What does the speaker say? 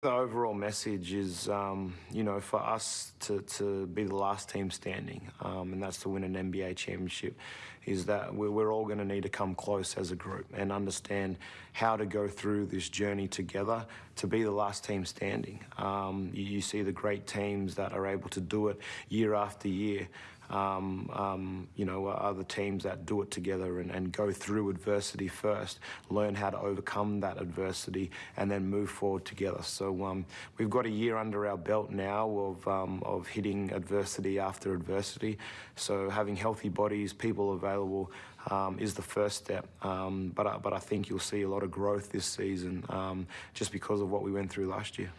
The overall message is, um, you know, for us to, to be the last team standing, um, and that's to win an NBA championship, is that we're, we're all going to need to come close as a group and understand how to go through this journey together to be the last team standing. Um, you, you, see the great teams that are able to do it year after year. Um, um, you know, other teams that do it together and, and go through adversity first, learn how to overcome that adversity, and then move forward together. So um, we've got a year under our belt now of, um, of hitting adversity after adversity. So having healthy bodies, people available, um, is the first step. Um, but, I, but I think you'll see a lot of growth this season just because of what we went through last year.